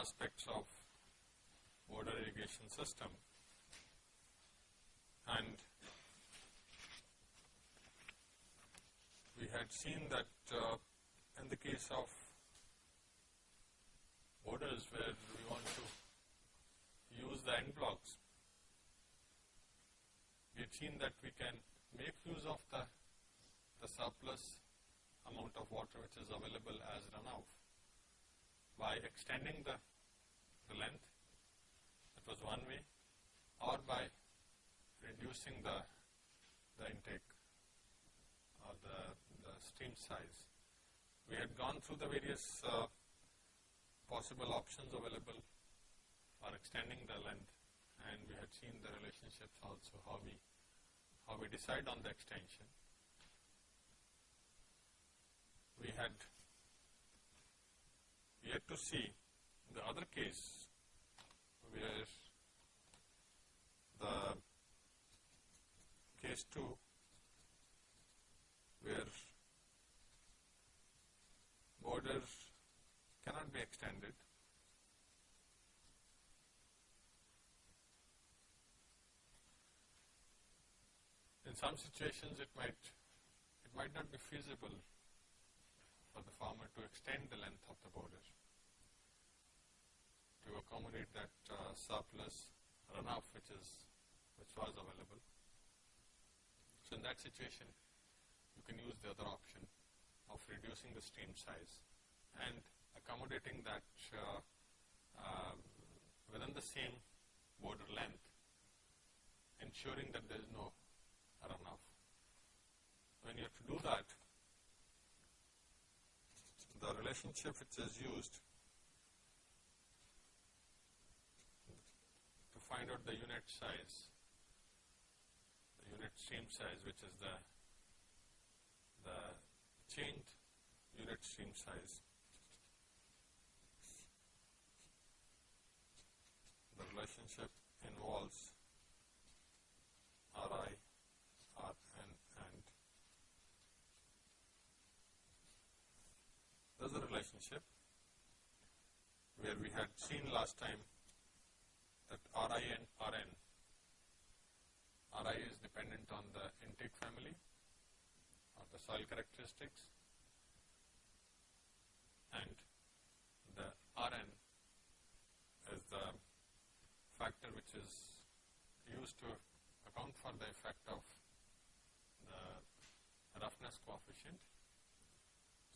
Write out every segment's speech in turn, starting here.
aspects of border irrigation system. And we had seen that uh, in the case of borders where we want to use the end blocks, we had seen that we can make use of the, the surplus amount of water which is available as runoff by extending the, the length, that was one way, or by reducing the, the intake or the, the stream size. We had gone through the various uh, possible options available for extending the length and we had seen the relationships also how we how we decide on the extension. We had yet to see. The other case where the case 2 where border cannot be extended. In some situations it might it might not be feasible for the farmer to extend the length of the border to accommodate that uh, surplus runoff which is which was available. So in that situation you can use the other option of reducing the stream size and accommodating that uh, uh, within the same border length ensuring that there is no runoff. When you have to do that the relationship which is used find out the unit size, the unit stream size which is the, the changed unit stream size. The relationship involves Ri, Rn and there's a relationship where we had seen last time Ri and Rn, Ri is dependent on the intake family or the soil characteristics and the Rn is the factor which is used to account for the effect of the roughness coefficient.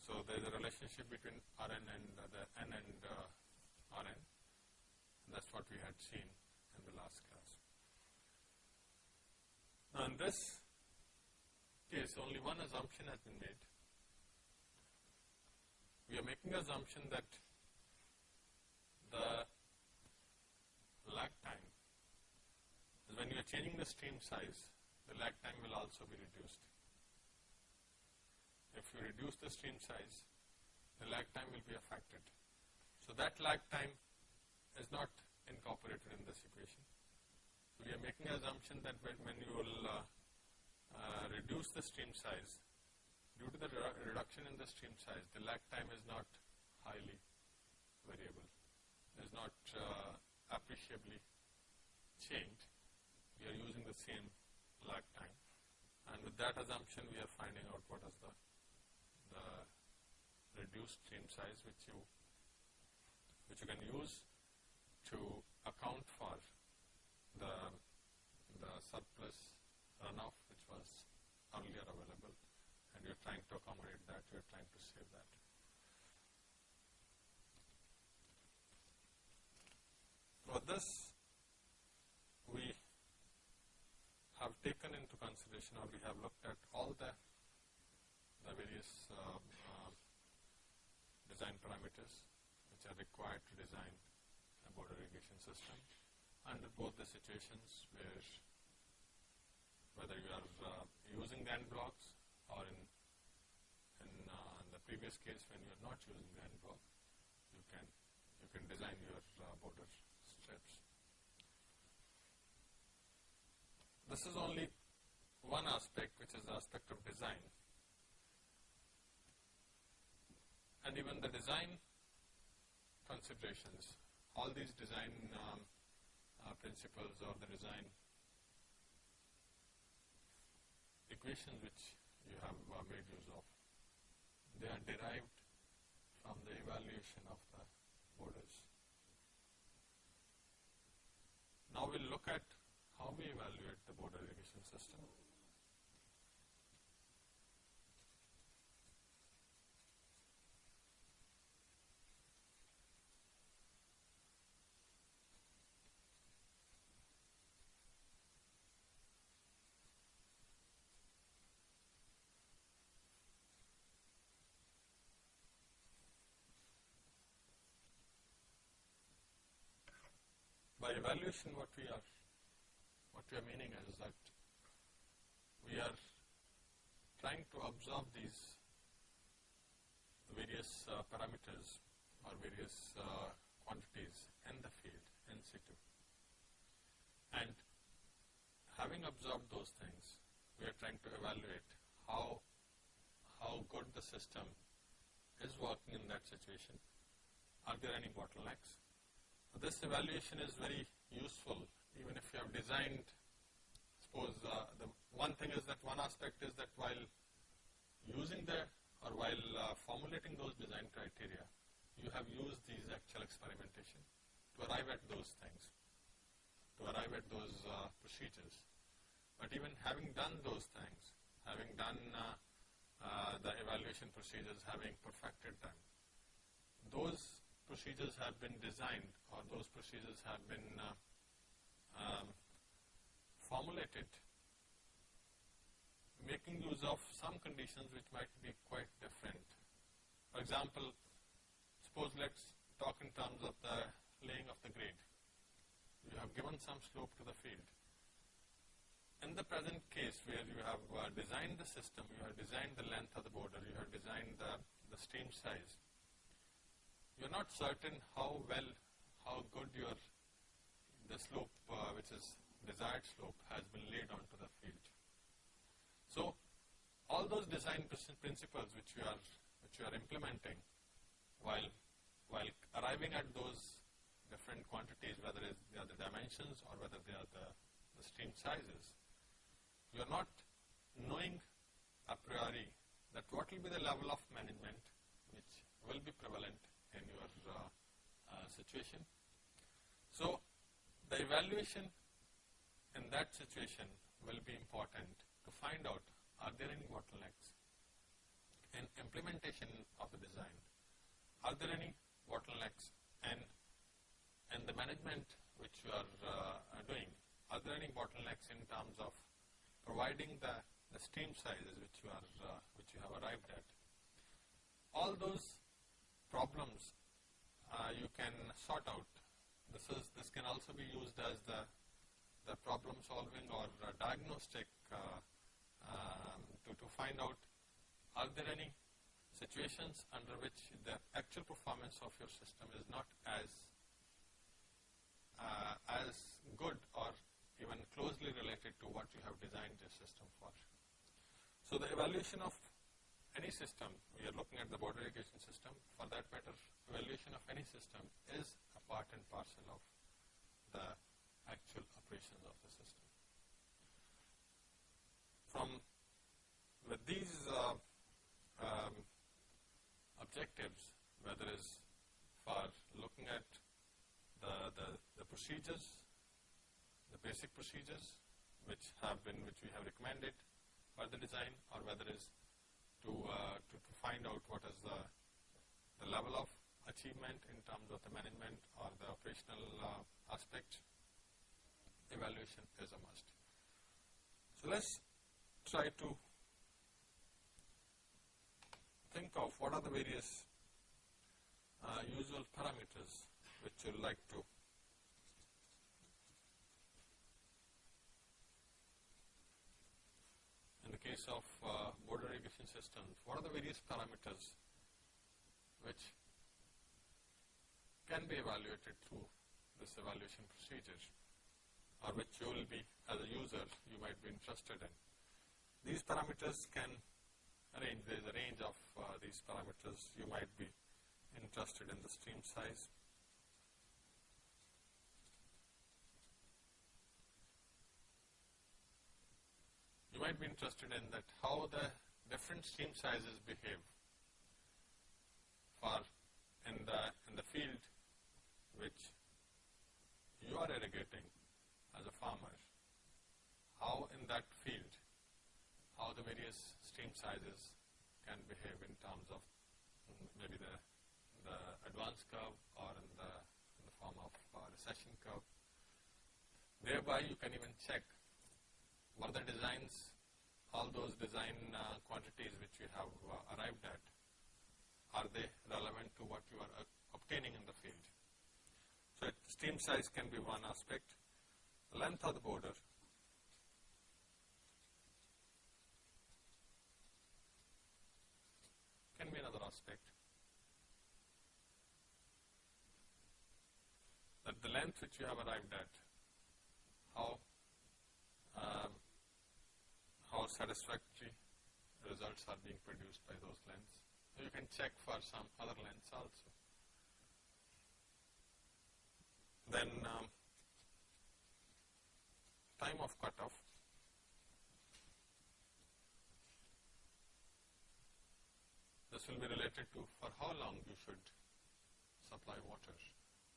So there is a relationship between Rn and the N and uh, Rn. That's what we had seen in the last class. Now in this case, only one assumption has been made. We are making assumption that the lag time is when you are changing the stream size, the lag time will also be reduced. If you reduce the stream size, the lag time will be affected. So that lag time is not incorporated in this equation. So we are making an assumption that when, you will uh, uh, reduce the stream size, due to the redu reduction in the stream size, the lag time is not highly variable, is not uh, appreciably changed. We are using the same lag time. And with that assumption, we are finding out what is the, the reduced stream size which you which you can use to account for the, the surplus runoff which was earlier available and you're trying to accommodate that, you're trying to save that. For this, we have taken into consideration or we have looked at all the, the various uh, uh, design parameters which are required to design border irrigation system under both the situations where whether you are uh, using end blocks or in in, uh, in the previous case when you are not using end block you can you can design your uh, border strips. This is only one aspect which is the aspect of design. and even the design considerations, all these design um, uh, principles or the design equations which you have uh, made use of, they are derived from the evaluation of the borders. Now we'll look at how we evaluate the border irrigation system. By evaluation, what we are, what we are meaning is that we are trying to observe these various uh, parameters or various uh, quantities in the field in situ. And having observed those things, we are trying to evaluate how, how good the system is working in that situation. Are there any bottlenecks? This evaluation is very useful even if you have designed, suppose uh, the one thing is that one aspect is that while using the or while uh, formulating those design criteria, you have used these actual experimentation to arrive at those things, to arrive at those uh, procedures. But even having done those things, having done uh, uh, the evaluation procedures, having perfected them, those procedures have been designed or those procedures have been uh, um, formulated making use of some conditions which might be quite different. For example, suppose let's talk in terms of the laying of the grade. You have given some slope to the field. In the present case where you have uh, designed the system, you have designed the length of the border, you have designed the, the stream size, you're not certain how well, how good your, the slope, uh, which is desired slope, has been laid onto the field. So, all those design principles which you are, which you are implementing while, while arriving at those different quantities, whether they are the dimensions or whether they are the, the stream sizes, you are not knowing a priori that what will be the level of management which will be prevalent your uh, uh, situation. So, the evaluation in that situation will be important to find out are there any bottlenecks in implementation of the design, are there any bottlenecks in, in the management which you are uh, doing, are there any bottlenecks in terms of providing the, the stream sizes which you are uh, which you have arrived at. All those problems uh, you can sort out. This is this can also be used as the the problem solving or diagnostic uh, um, to to find out are there any situations under which the actual performance of your system is not as uh, as good or even closely related to what you have designed your system for. So the evaluation of any system, we are looking at the border irrigation system, for that matter, evaluation of any system is a part and parcel of the actual operations of the system. From with these uh, um, objectives, whether it's for looking at the, the, the procedures, the basic procedures which have been, which we have recommended for the design, or whether it's to, uh, to, to, find out what is the, the level of achievement in terms of the management or the operational uh, aspect, evaluation is a must. So let's try to think of what are the various uh, usual parameters which you like to case of uh, border irrigation systems, what are the various parameters which can be evaluated through this evaluation procedure or which you will be, as a user, you might be interested in. These parameters can range, there is a range of uh, these parameters you might be interested in the stream size. Might be interested in that how the different stream sizes behave for in the in the field which you are irrigating as a farmer, how in that field, how the various stream sizes can behave in terms of maybe the, the advance curve or in the, in the form of uh, recession curve. Thereby you can even check what the designs, all those design uh, quantities which you have uh, arrived at, are they relevant to what you are uh, obtaining in the field. So it, stream size can be one aspect. Length of the border. Can be another aspect. That the length which you have arrived at, how um, how satisfactory results are being produced by those lengths. So you can check for some other lengths also. Then um, time of cutoff. This will be related to for how long you should supply water,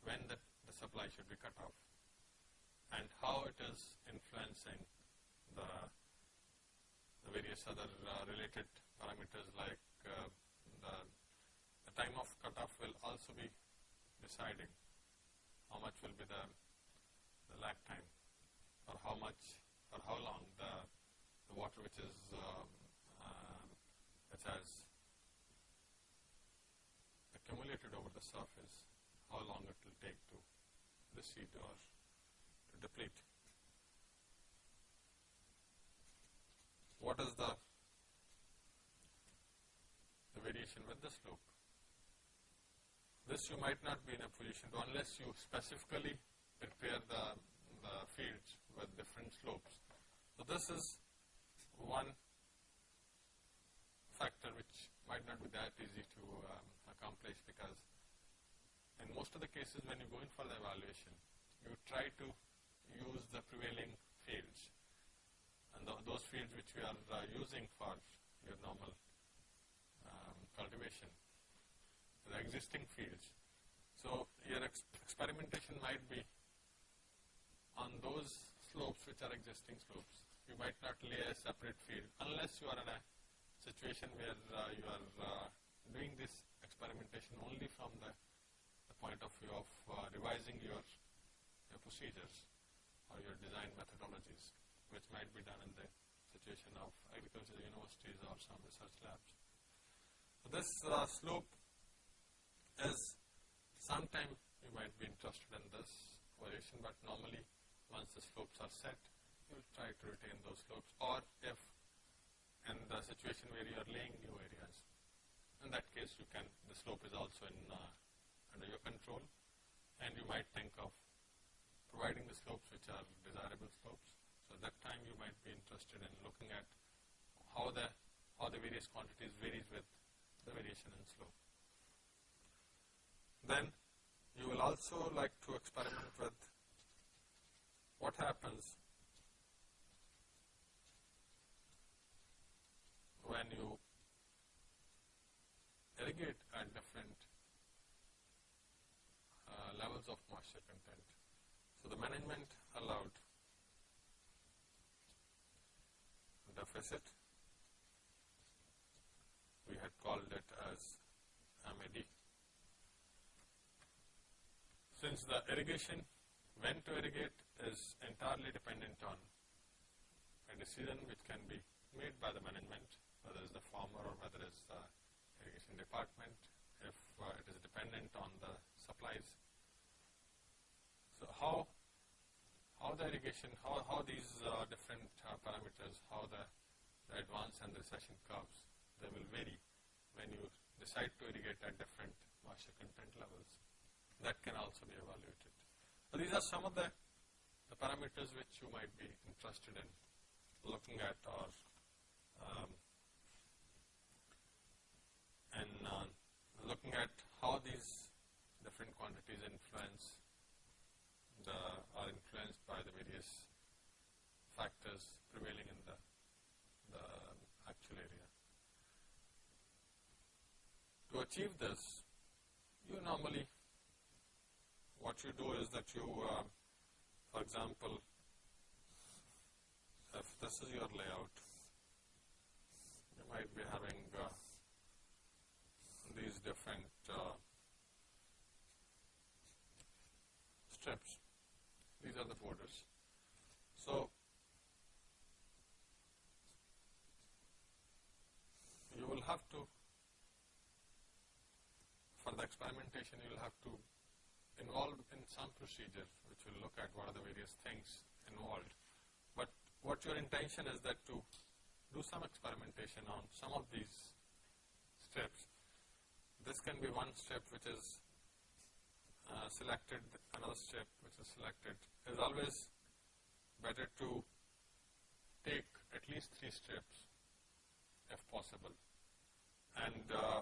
when the, the supply should be cut off, and how it is influencing the, the various other uh, related parameters like uh, the, the time of cutoff will also be deciding how much will be the, the lag time or how much or how long the, the water which is um, uh, which has accumulated over the surface, how long it will take to recede or to deplete. What is the, the variation with the slope? This you might not be in a position to unless you specifically prepare the, the fields with different slopes. So this is one factor which might not be that easy to um, accomplish because in most of the cases when you go in for the evaluation, you try to use the prevailing fields th those fields which we are uh, using for your normal um, cultivation the existing fields. So your ex experimentation might be on those slopes which are existing slopes. You might not lay a separate field unless you are in a situation where uh, you are uh, doing this experimentation only from the, the point of view of uh, revising your, your procedures or your design methodologies, which might be done in the situation of agricultural universities or some research labs. So this uh, slope is sometime you might be interested in this variation, but normally once the slopes are set, you will try to retain those slopes. Or if in the situation where you are laying new areas, in that case you can, the slope is also in uh, under your control, and you might think of providing the slopes which are desirable slopes. So that time you might be interested in looking at how the how the various quantities varies with the variation in slope. Then you will also like to experiment with what happens when you irrigate at different uh, levels of moisture content. So the management allowed deficit, we had called it as MAD since the irrigation, when to irrigate is entirely dependent on a decision which can be made by the management, whether it's the farmer or whether it's the irrigation department, if uh, it is dependent on the supplies. So how how the irrigation, how, how these uh, different uh, parameters, how the, the advance and recession curves, they will vary when you decide to irrigate at different moisture content levels that can also be evaluated. So these are some of the, the parameters which you might be interested in looking at or um, and uh, looking at how these different are influenced by the various factors prevailing in the, the actual area. To achieve this, you normally, what you do is that you, uh, for example, if this is your layout, you might be having uh, these different uh, strips. These are the borders. So, you will have to, for the experimentation, you will have to involve in some procedure which will look at what are the various things involved. But what your intention is that to do some experimentation on some of these steps. This can be one step which is uh, selected, another step which is selected. It is always better to take at least three steps if possible and uh,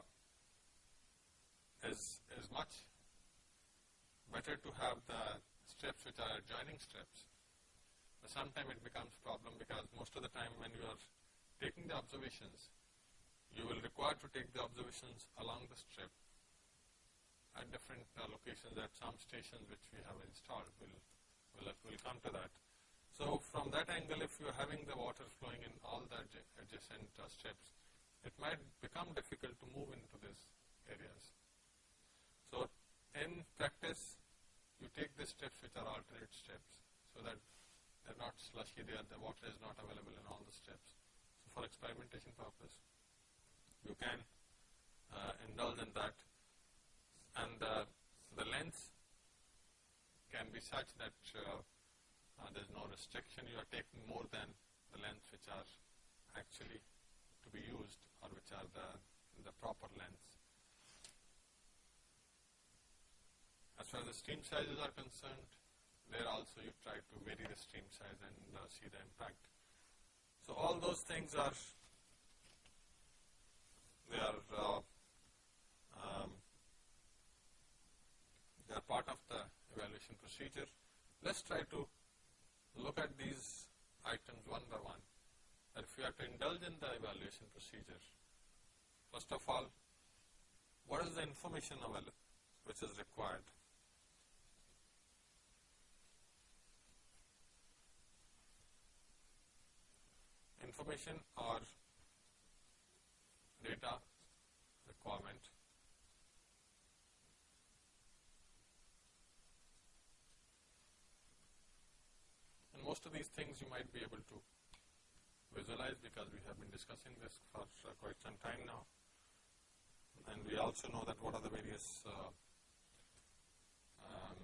is, is much better to have the steps which are adjoining steps. But sometimes it becomes a problem because most of the time when you are taking the observations, you will require to take the observations along the strip at different uh, locations at some stations which we have installed. We'll, we'll, we'll come to that. So from that angle, if you're having the water flowing in all the adjacent uh, strips, it might become difficult to move into these areas. So in practice, you take the steps which are alternate steps so that they're not slushy there, the water is not available in all the steps. So for experimentation purpose, you can uh, indulge in that and uh, the length can be such that uh, uh there is no restriction, you are taking more than the lengths which are actually to be used or which are the, the proper lengths. As far as the stream sizes are concerned, there also you try to vary the stream size and uh, see the impact. So all those things are, they are, uh, um, they are part of the evaluation procedure. Let's try to look at these items one by one that if you have to indulge in the evaluation procedure, first of all, what is the information available which is required? Information or data requirement and most of these things you might be able to visualize because we have been discussing this for uh, quite some time now. And we also know that what are the various uh, um,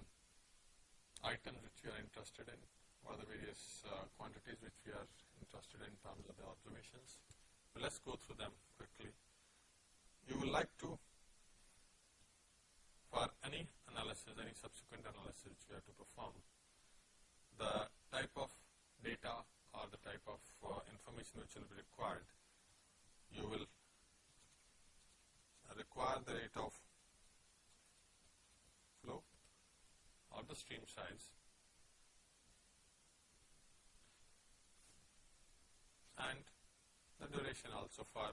items which we are interested in, what are the various uh, quantities which we are interested in terms of the observations. But let's go through them quickly. You will like to, for any analysis, any subsequent analysis which we have to perform, the type of data or the type of uh, information which will be required, you will require the rate of flow or the stream size and the duration also for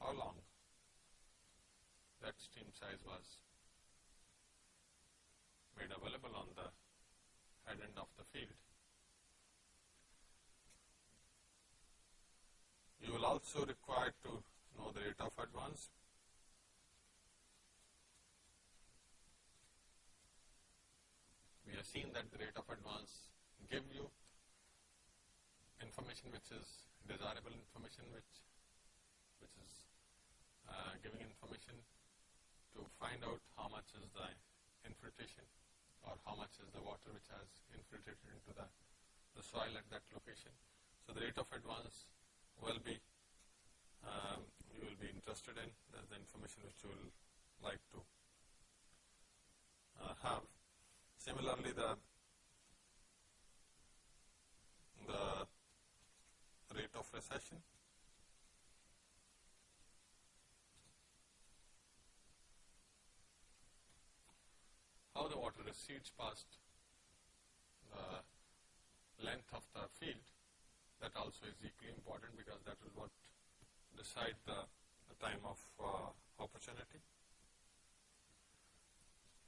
how long that stream size was made available on the head end of the field. You will also require to know the rate of advance. We have seen that the rate of advance give you information which is desirable information which which is uh, giving information to find out how much is the infiltration or how much is the water which has infiltrated into the, the soil at that location. So the rate of advance will be um, you will be interested in. That's the information which you will like to uh, have. Similarly, the the rate of recession. How the water recedes past the length of the field that also is equally important because that is what decide the, the time of uh, opportunity.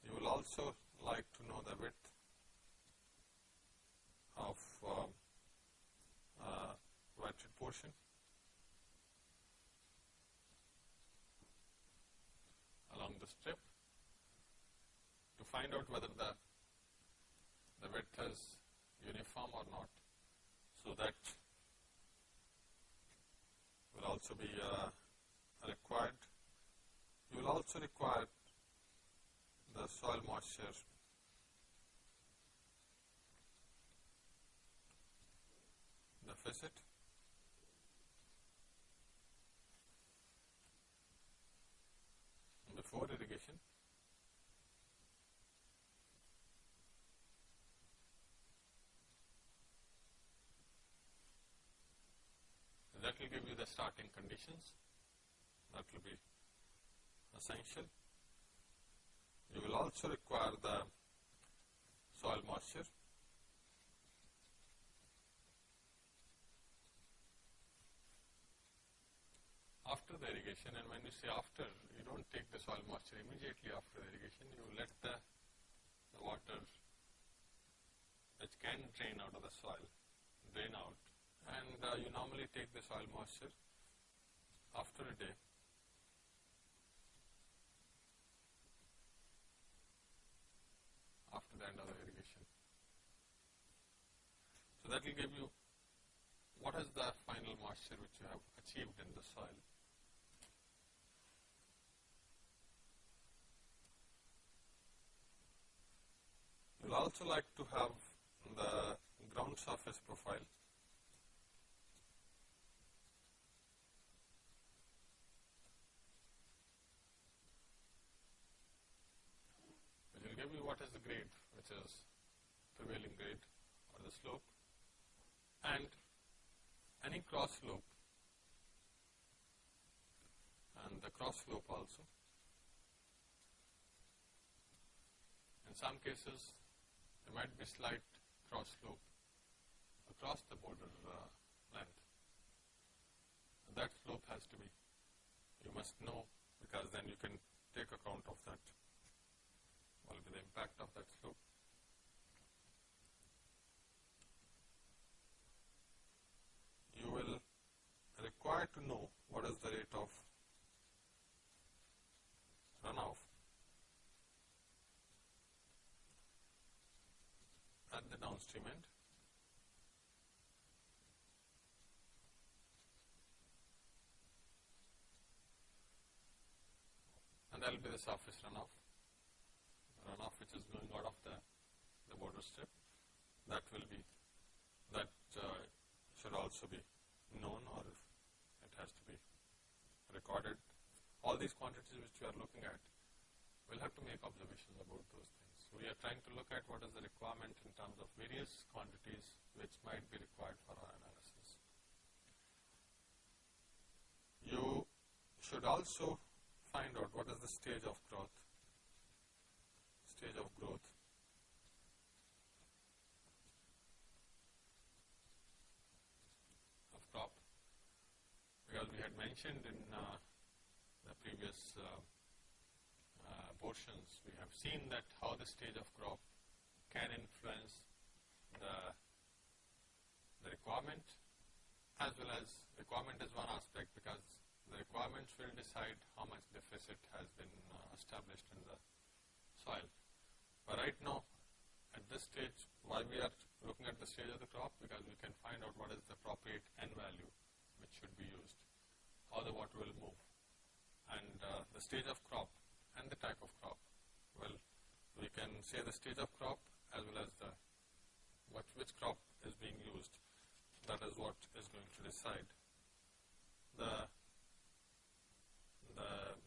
You will also like to know the width of um, uh, portion. along the strip to find out whether the, the width is uniform or not. So that will also be uh, required. You will also require the soil moisture deficit before irrigation. That will give you the starting conditions. That will be essential. You will also require the soil moisture. After the irrigation, and when you say after, you don't take the soil moisture immediately after the irrigation, you let the, the water which can drain out of the soil, drain out and uh, you normally take the soil moisture after a day after the end of the irrigation. So that will give you what is the final moisture which you have achieved in the soil. You will also like to have the ground surface profile give you what is the grade, which is prevailing grade or the slope, and any cross slope, and the cross slope also. In some cases, there might be slight cross slope across the border uh, length. That slope has to be, you must know because then you can take account of that what will be the impact of that slope. You will require to know what is the rate of runoff. At the downstream end. And that will be the surface runoff. Runoff which is going out of the, the border strip. That will be that uh, should also be known or it has to be recorded. All these quantities which we are looking at, we'll have to make observations about those things. We are trying to look at what is the requirement in terms of various quantities which might be required for our analysis. You should also find out what is the stage of growth stage of growth. of crop because we had mentioned in uh, the previous uh, uh, portions we have seen that how the stage of crop can influence the, the requirement as well as requirement is one aspect because the requirements will decide how much deficit has been uh, established in the soil. But right now, at this stage, why we are looking at the stage of the crop? Because we can find out what is the appropriate N value which should be used, how the water will move, and uh, the stage of crop and the type of crop. Well, we can say the stage of crop as well as the what which crop is being used. That is what is going to decide the the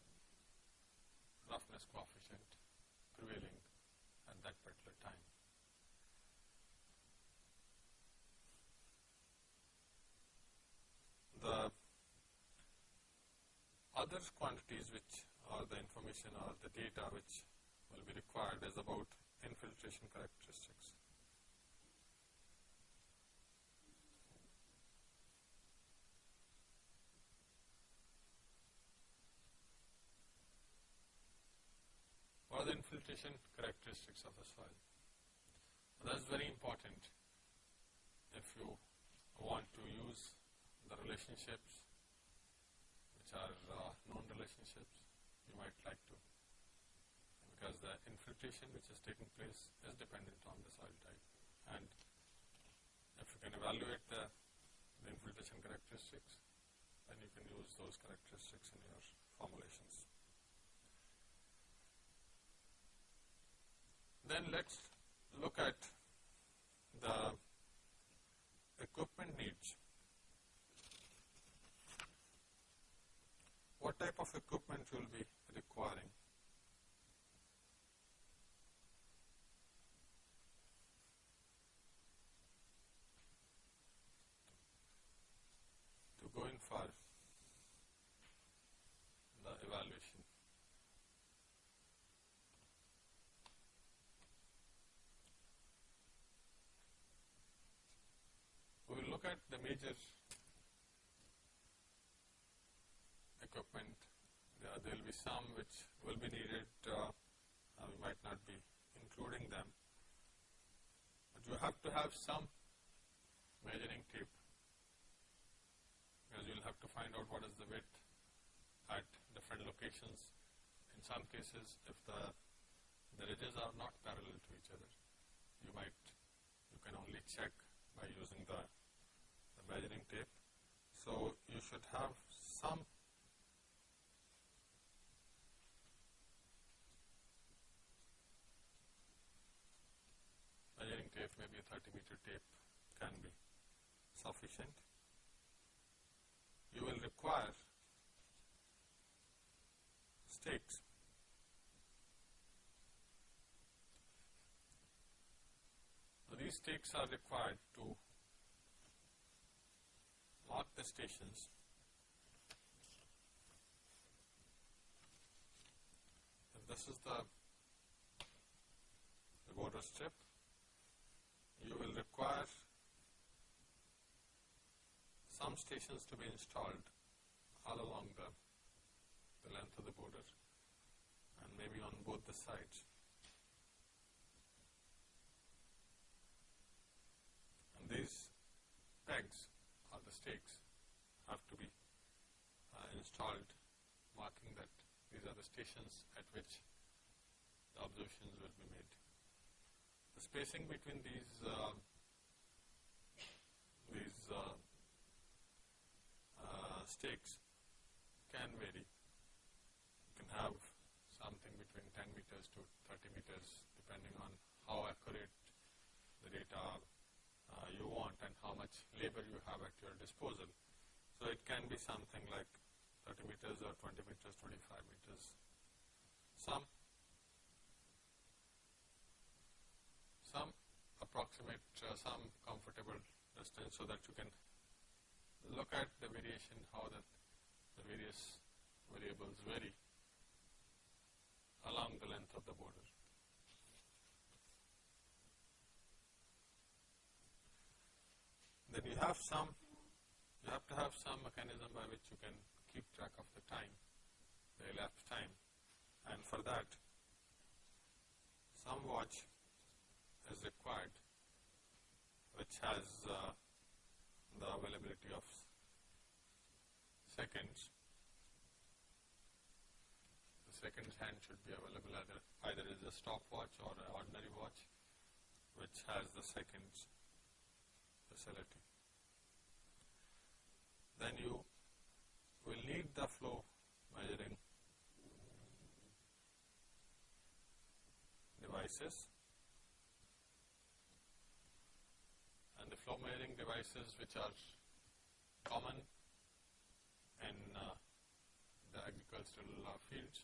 roughness coefficient prevailing at that particular time. The other quantities which are the information or the data which will be required is about infiltration characteristics. What are the infiltration characteristics of the soil? That's very important if you want to use the relationships are uh, known relationships, you might like to because the infiltration which is taking place is dependent on the soil type. And if you can evaluate the, the infiltration characteristics, then you can use those characteristics in your formulations. Then let's look at the equipment needs. What type of equipment will be requiring? To go in for the evaluation. We will look at the major equipment. There, there will be some which will be needed. Uh, uh, we might not be including them. But you have to have some measuring tape because you will have to find out what is the width at different locations. In some cases, if the, the ridges are not parallel to each other, you might, you can only check by using the, the measuring tape. So you should have some measuring tape, maybe a 30 meter tape can be sufficient. You will require stakes. So these stakes are required to mark the stations. This is the, the border strip, you will require some stations to be installed all along the, the length of the border and maybe on both the sides. And these pegs or the stakes have to be uh, installed marking that these are the stations at which the observations will be made. The spacing between these uh, these uh, uh, stakes can vary. You can have something between 10 meters to 30 meters depending on how accurate the data uh, you want and how much labor you have at your disposal. So it can be something like 30 meters or 20 meters, 25 meters. Some approximate, uh, some comfortable distance so that you can look at the variation, how the, the various variables vary along the length of the border. Then you have some, you have to have some mechanism by which you can keep track of the time, the elapsed time, and for that, some watch is required which has uh, the availability of seconds. The second hand should be available either, either as a stopwatch or an ordinary watch which has the seconds facility. Then you will need the flow measuring devices and the flow measuring devices which are common in uh, the agricultural uh, fields.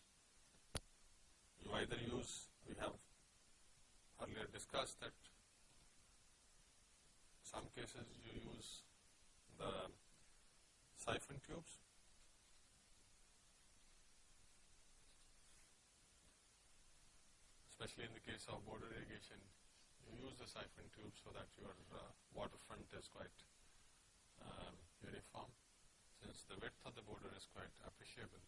You either use, we have earlier discussed that some cases you use the siphon tubes. Especially in the case of border irrigation, use the siphon tube so that your uh, waterfront is quite um, uniform since the width of the border is quite appreciable.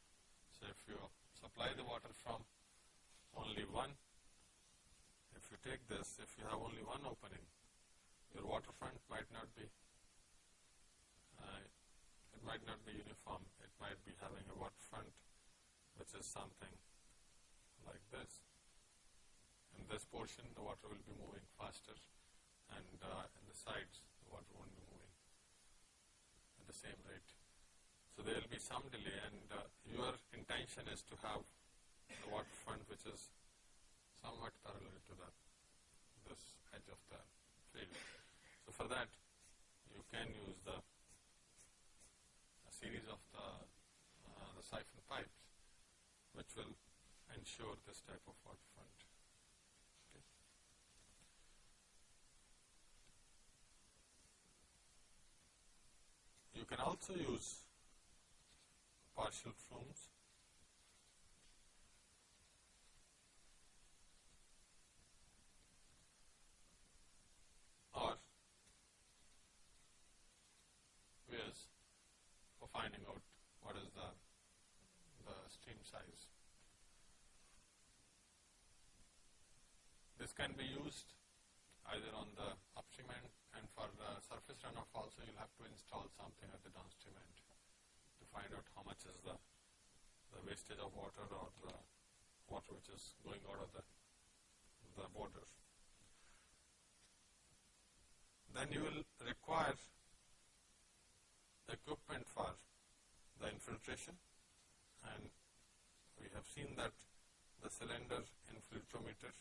So if you supply the water from only one, if you take this, if you have only one opening, your waterfront might not be, uh, it might not be uniform. It might be having a waterfront which is something like this this portion the water will be moving faster and uh, in the sides the water won't be moving at the same rate. So there will be some delay and uh, your intention is to have the waterfront which is somewhat parallel to the this edge of the field. So for that you can use the a series of the, uh, the siphon pipes which will ensure this type of waterfront. Okay. You can also use Parshall flumes or weirs for finding out what is the, the stream size. This can be used either on the for the surface runoff also you'll have to install something at the downstream end to find out how much is the, the wastage of water or the water which is going out of the, the border. Then you will require equipment for the infiltration and we have seen that the cylinder infiltrometer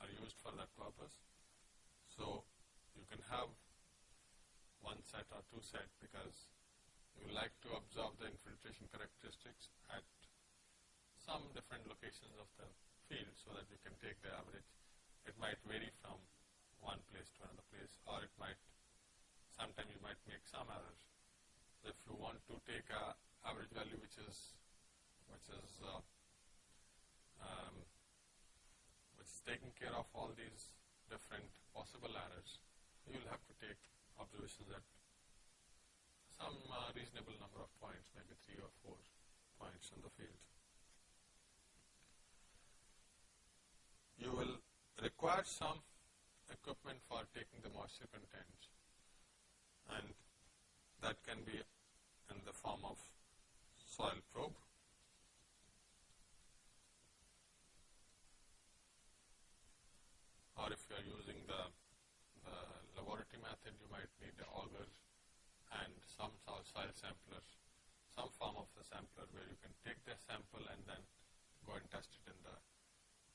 are used for that purpose. So you can have one set or two set because you like to observe the infiltration characteristics at some different locations of the field so that you can take the average. It might vary from one place to another place or it might, sometimes you might make some errors. So if you want to take a average value which is, which is uh, um, is taking care of all these different possible errors, you will have to take observations at some uh, reasonable number of points, maybe three or four points in the field. You will require some equipment for taking the moisture content and that can be in the form of soil probe or if you are using the, the laboratory method, you might need the auger and some soil sampler, some form of the sampler where you can take the sample and then go and test it in the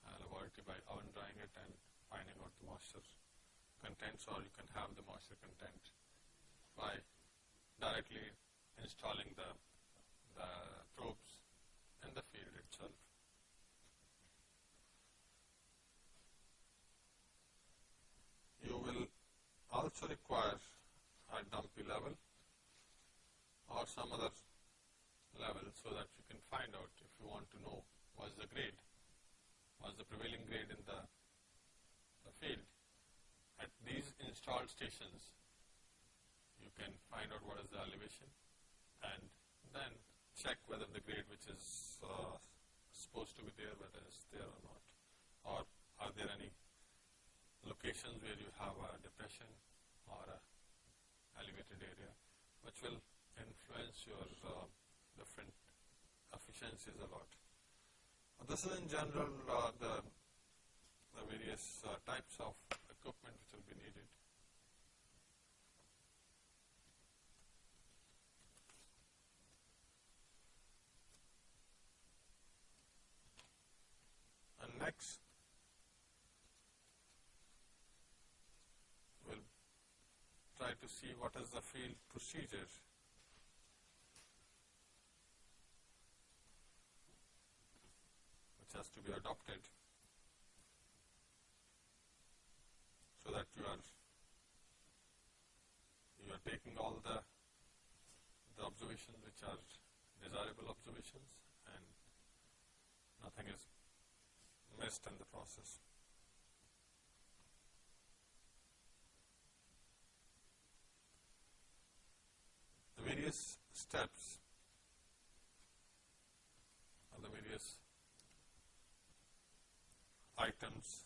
uh, laboratory by oven drying it and finding out the moisture contents or you can have the moisture content by directly installing the, the probes in the field itself. You will also require a dumpy level or some other level so that you can find out if you want to know what's the grade, what's the prevailing grade in the, the field. At these installed stations, you can find out what is the elevation and then check whether the grade which is uh, supposed to be there, whether it's there or not, or are there any locations where you have a depression or a elevated area, which will influence your uh, different efficiencies a lot. This is in general uh, the, the various uh, types of equipment which will be needed. And next, we'll try to see what is the field procedure which has to be adopted so that you are you are taking all the the observations which are desirable observations and nothing is missed in the process. Various steps or the various items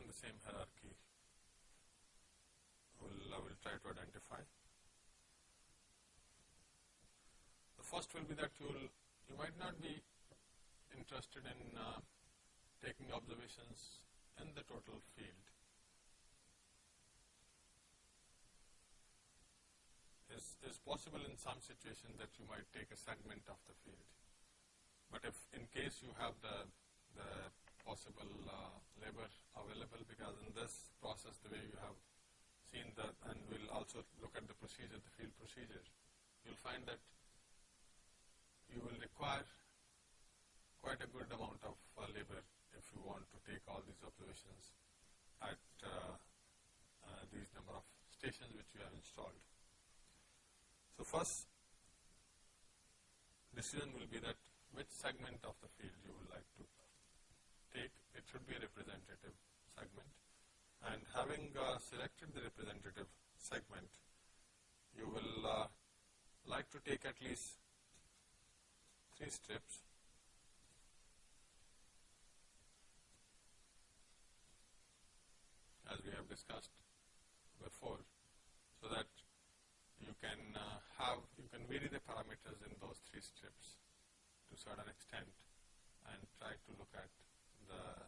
in the same hierarchy will, I will try to identify. The first first will be that you will, you might not be interested in uh, taking observations in the total field. Is, possible in some situation that you might take a segment of the field. But if in case you have the, the possible uh, labor available because in this process the way you have seen that and we'll also look at the procedure, the field procedure, you'll find that you will require quite a good amount of uh, labor if you want to take all these observations at uh, uh, these number of stations which you have installed. So first decision will be that which segment of the field you would like to take, it should be a representative segment. And having uh, selected the representative segment, you will uh, like to take at least three strips as we have discussed before, so that you can uh, have, you can vary the parameters in those three strips to certain extent and try to look at the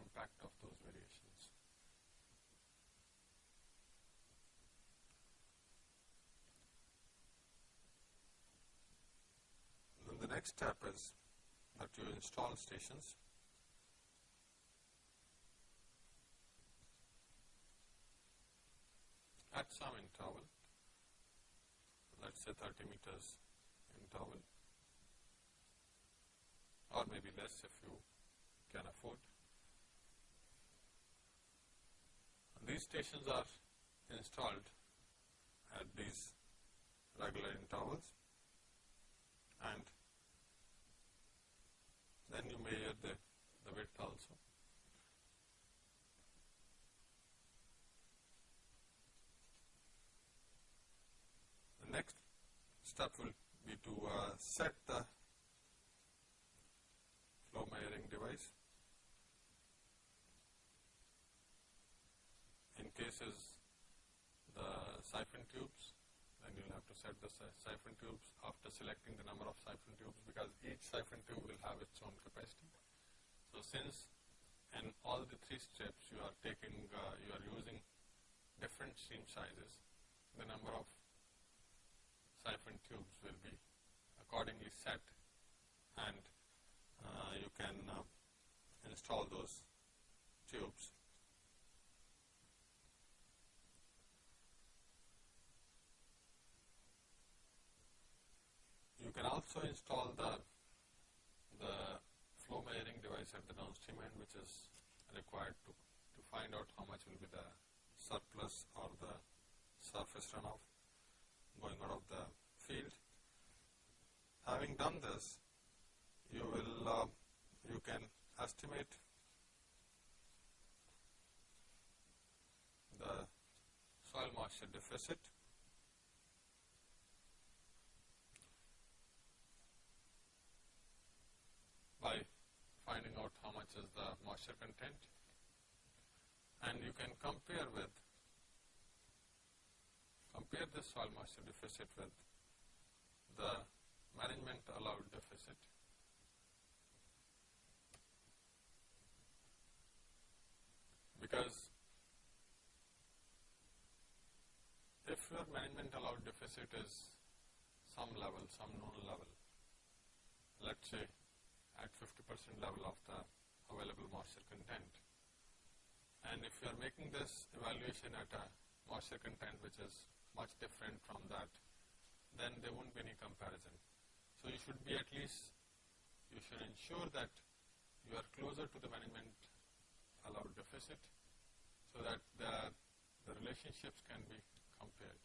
impact of those variations. Then the next step is that you install stations. At some interval, say 30 meters interval or maybe less if you can afford. These stations are installed at these regular intervals and then you measure the, the width also. The next step will be to uh, set the flow measuring device. In cases the siphon tubes, then you'll have to set the siphon tubes after selecting the number of siphon tubes because each siphon tube will have its own capacity. So since in all the three steps you are taking, uh, you are using different stream sizes, the number of siphon tubes will be accordingly set and uh, you can uh, install those tubes. You can also install the, the flow measuring device at the downstream end which is required to, to find out how much will be the surplus or the surface runoff going out of the field. Having done this, you will uh, you can estimate the soil moisture deficit by finding out how much is the moisture content and you can compare with compare the soil moisture deficit with the management allowed deficit because if your management allowed deficit is some level, some known level, let's say at 50% level of the available moisture content, and if you are making this evaluation at a moisture content which is much different from that, then there won't be any comparison. So you should be at least, you should ensure that you are closer to the management allowed deficit so that the, the relationships can be compared.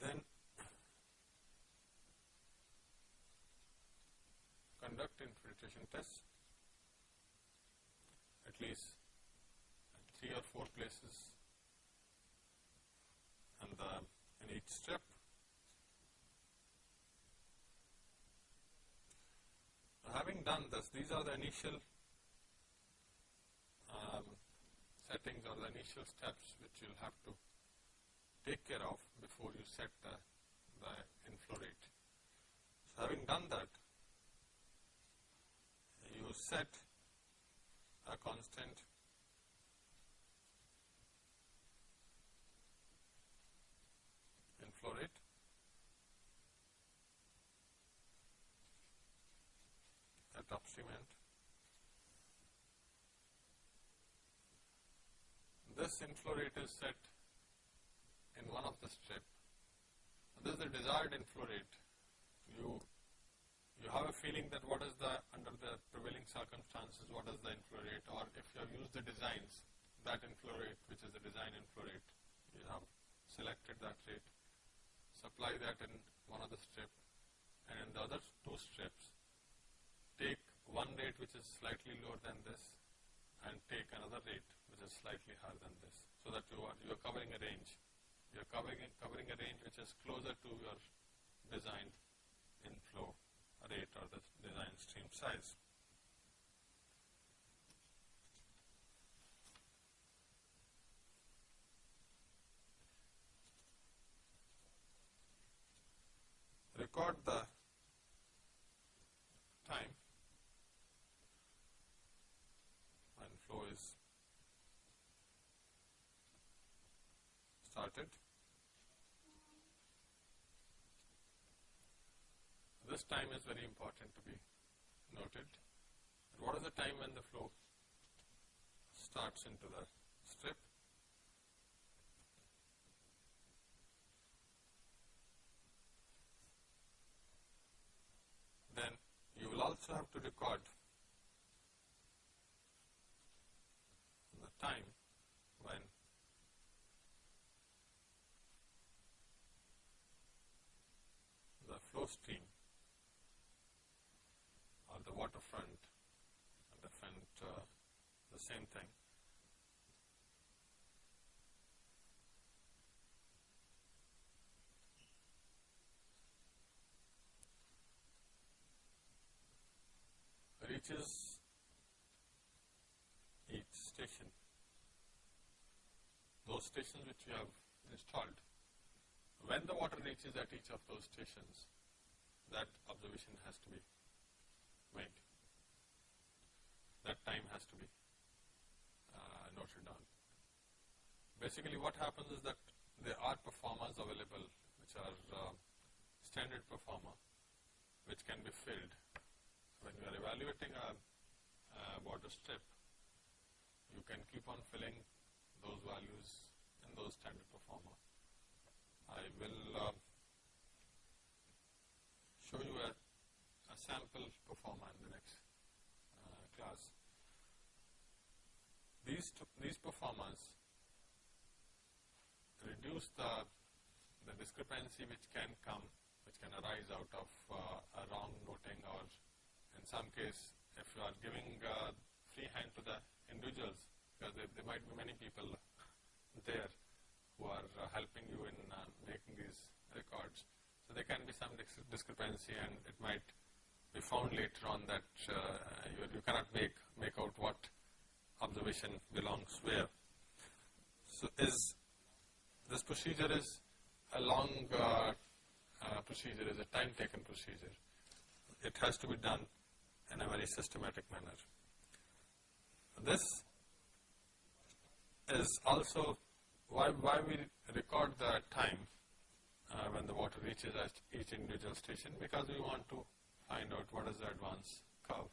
Then conduct infiltration tests at least three or four places and the, strip. having done this, these are the initial um, settings or the initial steps which you'll have to take care of before you set the, the inflow rate. So having done that, you set a constant inflow rate end. This inflow rate is set in one of the strip. This is the desired inflow rate. You you have a feeling that what is the under the prevailing circumstances, what is the inflow rate, or if you have used the designs, that inflow rate, which is the design inflow rate, you have selected that rate, supply that in one of the strip, and in the other two strips, take one rate which is slightly lower than this, and take another rate which is slightly higher than this, so that you are you are covering a range. You are covering covering a range which is closer to your designed inflow rate or the design stream size. Record the time when flow is started. This time is very important to be noted. What is the time when the flow starts into the strip? Then you will also have to record the time when the stream or the waterfront different uh, the same thing. reaches each station. Those stations which we have installed, when the water reaches at each of those stations, that observation has to be made. That time has to be uh, noted down. Basically what happens is that there are proformas available which are uh, standard proforma which can be filled when you are evaluating a, a water strip, you can keep on filling those values in those standard proforma. I will uh, show you a, a, sample proforma in the next uh, class. These these proformas reduce the the discrepancy which can come, which can arise out of uh, a wrong noting or in some case, if you are giving uh, free hand to the individuals, because there, there, might be many people there who are uh, helping you in uh, making these records. There can be some discrepancy and it might be found later on that uh, you, you, cannot make, make out what observation belongs where. So is this procedure is a long uh, uh, procedure, is a time taken procedure. It has to be done in a very systematic manner. This is also why, why we record the time uh, when the water reaches each individual station because we want to find out what is the advance curve.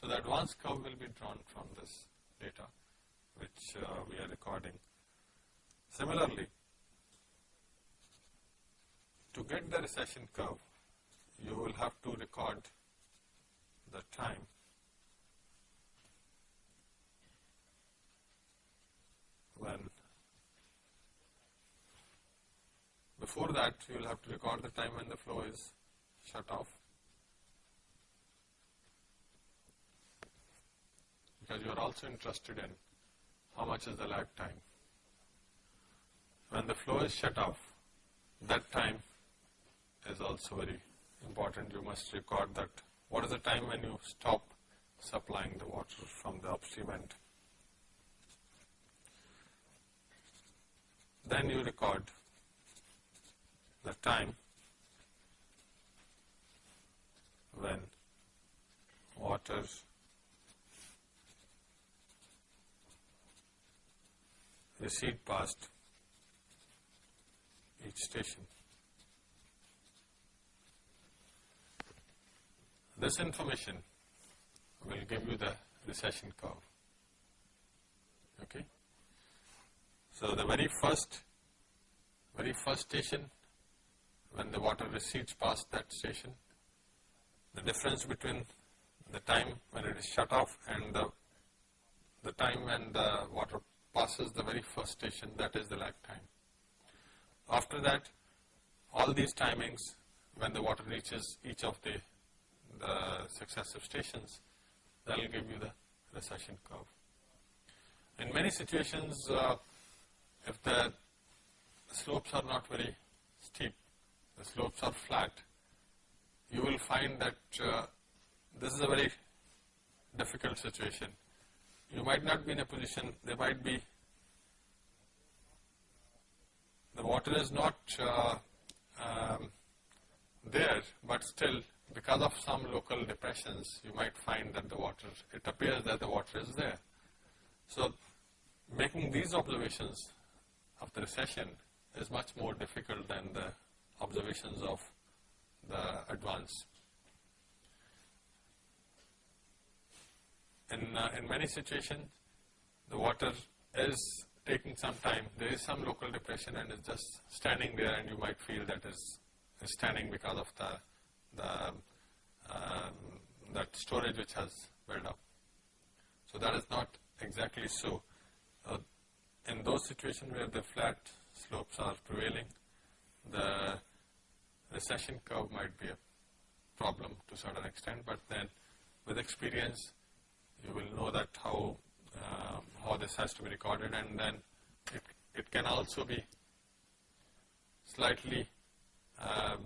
So the advance curve will be drawn from this data which uh, we are recording. Similarly, to get the recession curve, you will have to record the time. When before that you will have to record the time when the flow is shut off because you are also interested in how much is the lag time. When the flow is shut off, that time is also very important. You must record that what is the time when you stop supplying the water from the upstream end. Then you record the time when water recede past each station. This information will give you the recession curve. Okay. So the very first, very first station, when the water recedes past that station, the difference between the time when it is shut off and the, the time when the water passes the very first station, that is the lag time. After that, all these timings, when the water reaches each of the, the successive stations, that will give you the recession curve. In many situations, uh, if the slopes are not very steep, the slopes are flat, you will find that uh, this is a very difficult situation. You might not be in a position, there might be, the water is not uh, um, there, but still because of some local depressions, you might find that the water, it appears that the water is there. So, making these observations of the recession is much more difficult than the observations of the advance. In, uh, in many situations, the water is taking some time. There is some local depression and it's just standing there and you might feel that is, is standing because of the the, um, that storage which has built up. So that is not exactly so. Uh, in those situations where the flat slopes are prevailing, recession curve might be a problem to a certain extent, but then with experience, you will know that how uh, how this has to be recorded, and then it it can also be slightly um,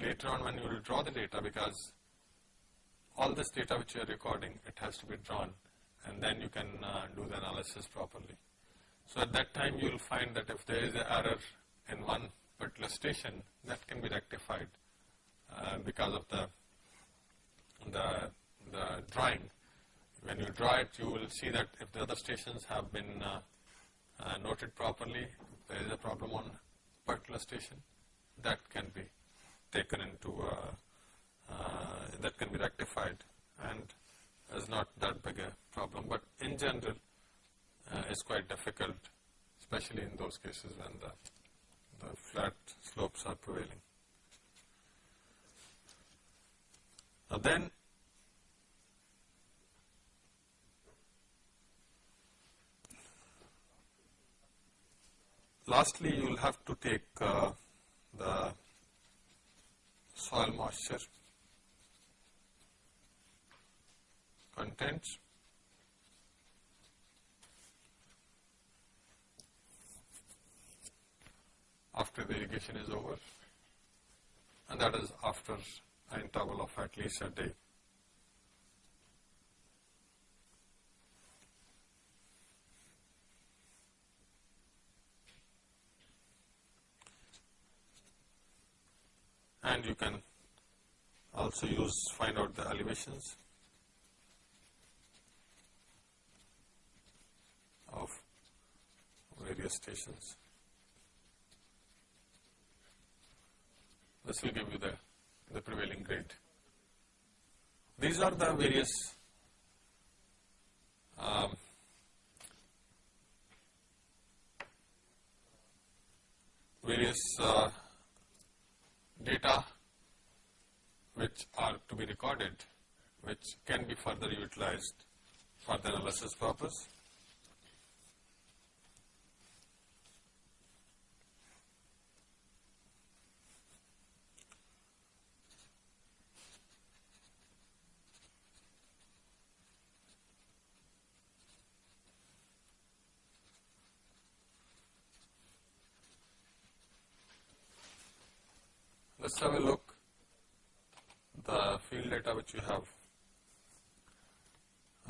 later on when you will draw the data because all this data which you are recording, it has to be drawn and then you can uh, do the analysis properly. So at that time you will find that if there is an error in one particular station, that can be rectified uh, because of the, the, the drawing. When you draw it, you will see that if the other stations have been uh, uh noted properly, there is a problem on particular station, that can be taken into, uh, uh, that can be rectified and is not that big a problem. But in general, uh, it's quite difficult, especially in those cases when the, the flat slopes are prevailing. Now then, lastly you will have to take uh, the soil moisture content after the irrigation is over and that is after an interval of at least a day. and you can also use find out the elevations of various stations. This will give you the, the prevailing grade. These are the various um, various uh, data which are to be recorded which can be further utilized for the analysis purpose. Let's have a look the field data which you have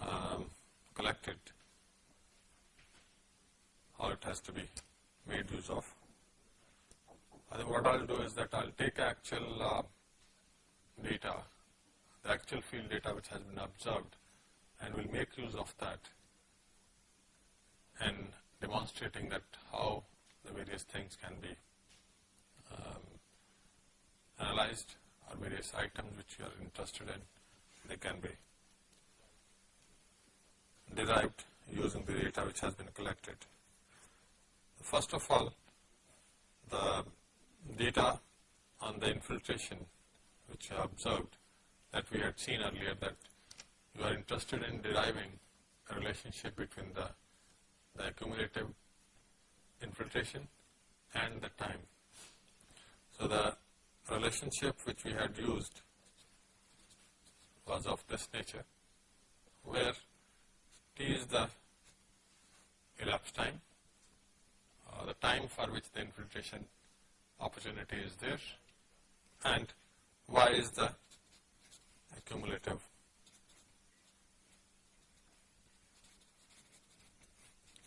um, collected, how it has to be made use of. What I'll do is that I'll take actual uh, data, the actual field data which has been observed and we'll make use of that and demonstrating that how the various things can be analyzed or various items which you are interested in, they can be derived using the data which has been collected. First of all, the data on the infiltration which you observed that we had seen earlier that you are interested in deriving a relationship between the, the cumulative infiltration and the time. So, the relationship which we had used was of this nature, where t is the elapsed time, uh, the time for which the infiltration opportunity is there and y is the cumulative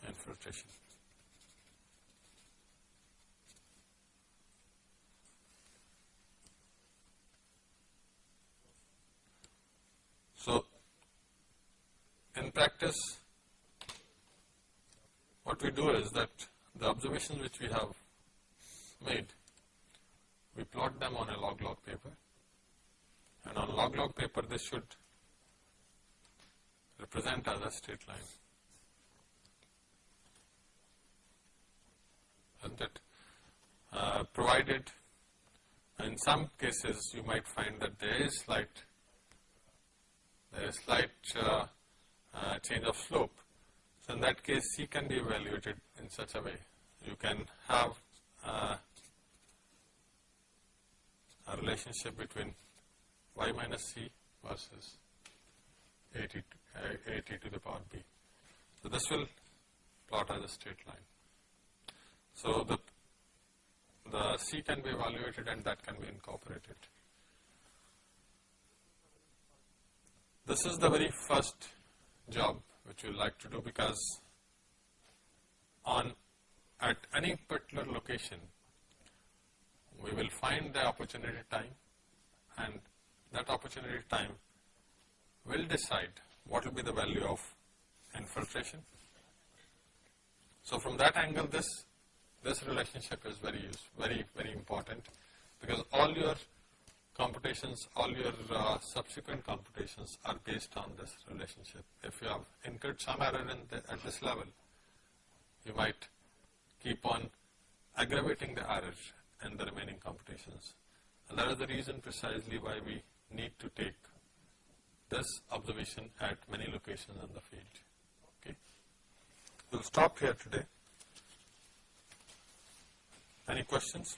infiltration. So, in practice what we do is that the observations which we have made, we plot them on a log log paper and on log log paper this should represent as a straight line. And that uh, provided in some cases you might find that there is slight is slight uh, uh, change of slope. So, in that case C can be evaluated in such a way. You can have uh, a relationship between y minus C versus at to, uh, at to the power b. So, this will plot as a straight line. So, the, the C can be evaluated and that can be incorporated. This is the very first job which we like to do because on at any particular location we will find the opportunity time and that opportunity time will decide what will be the value of infiltration. So, from that angle this this relationship is very very very important because all your computations, all your uh, subsequent computations are based on this relationship. If you have incurred some error the, at this level, you might keep on aggravating the error in the remaining computations. And that is the reason precisely why we need to take this observation at many locations in the field. Okay. We'll stop here today. Any questions?